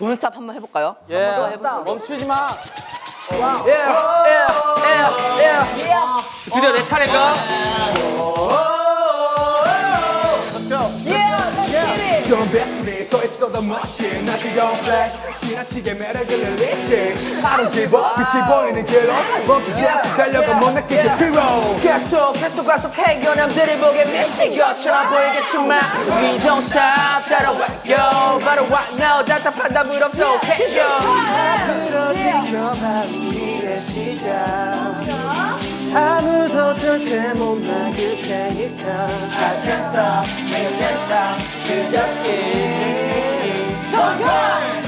돈스탑 한번 해볼까요? 예, 멈추지 마. 드디어 내 차례인가? 좀 베스트리 서 있어도 멋진 나 지겨운 플래시 지나치게 매력을 늘리지. I don't give up. 빛이 보이는 길로 멈추지 않고 달려가 못 느끼지. 피로 계속 계속 가속 해결함들이 보게 미친 것처럼 보이겠지만 We don't stop. 따라와요 바로 right now 답답한 답을 없어. 캐죠 지켜봐 우리의 시작 아무도 절대 못 막을 테니까. I can't stop, I can't stop, we just keep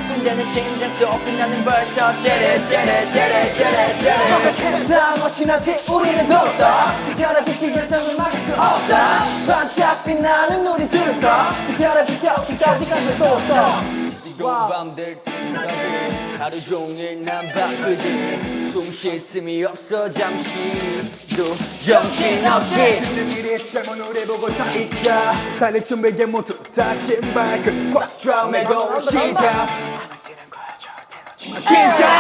군대는 심장 속 끝나는 벌써 째레 째레 째레 째레 째레. 다 멋이 나지 우리는 don't stop 비켜라 비키 결정을 막을 수 없다. 반짝 빛나는 우리들은 stop 비켜라 비켜 끝까지 가면 또 stop 지고 밤될 때까지 하루 종일 난 바쁘지 숨쉴 틈이 없어 잠시도 정신없이. 일이. 때문 우리 보고 다 잊자. 달릴 준비에 모두 다 신발. 시작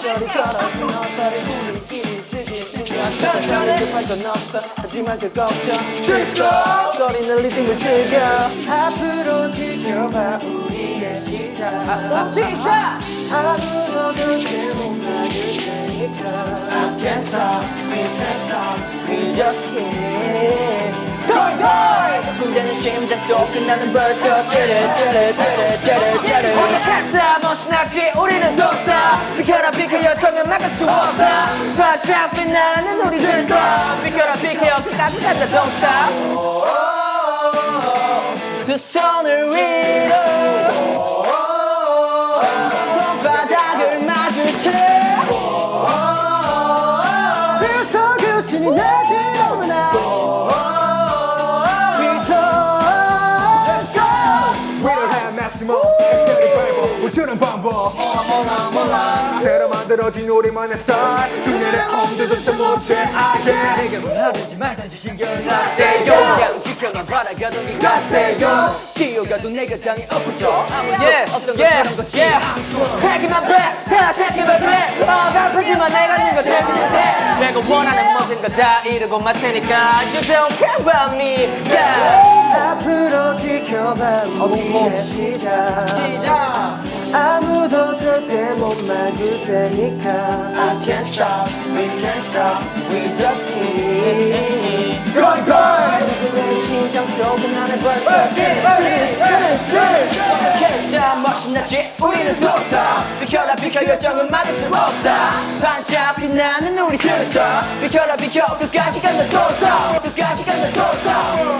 소리처럼 너를 우리끼리 즐기는 것 급할 건 없어 하지만 저 걱정 들썩 거리는 리듬을 즐겨 앞으로 지켜봐 우리의 시작. 시작 going going 군대는 심장 속 끝나는 벌써 째레 째레 째레 째레 째레 오늘부터 멋이 나지 우리는 don't stop 비켜라 비켜 요청은 막을 수 없다 반짝 빛나는 우리들 stop 비켜라 비켜 끝까지 don't stop 두 손을 위로. 손바닥을 마주쳐. 세상 교신이 나지 Bible 우주는 반복 새로 만들어진 우리만의 스타일. 흉내내 엄두조차 못해 내게 뭘 하든지 말든지 신경 나세요. 그냥 지켜만 바라가도 니 가세요. 뛰어가도 내가 당이 엎어져. 아무도 없던 것처럼 거지 Taking my breath 다 taking my breath 어 발표지만 내가 있는 거 재밌는 데 내가 원하는 모든 거다 이루고 말 테니까 You don't care about me. Yeah. 앞으로 지켜봐. 우리의 시작. 아무도 못 막을 테니까 I can't stop, we can't stop, we just keep going going 내 심장 속은 나는 벌써 멋있나지 우리는 비켜라 비켜 열정은 막을 수 없다 반짝 빛나는 우리 둘다 비켜라 비켜 끝까지 간다 don't stop 끝까지 간다 don't stop wow